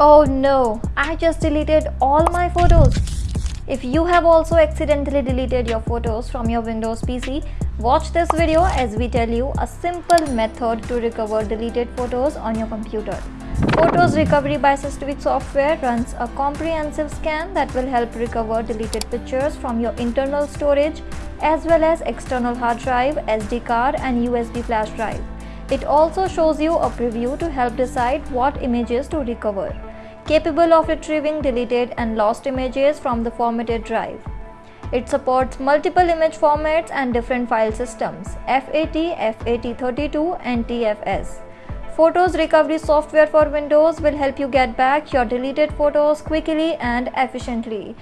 Oh no, I just deleted all my photos. If you have also accidentally deleted your photos from your Windows PC, watch this video as we tell you a simple method to recover deleted photos on your computer. Photos Recovery by SysTweak software runs a comprehensive scan that will help recover deleted pictures from your internal storage as well as external hard drive, SD card and USB flash drive. It also shows you a preview to help decide what images to recover capable of retrieving deleted and lost images from the formatted drive. It supports multiple image formats and different file systems FAT, FAT32 and NTFS. Photos recovery software for Windows will help you get back your deleted photos quickly and efficiently.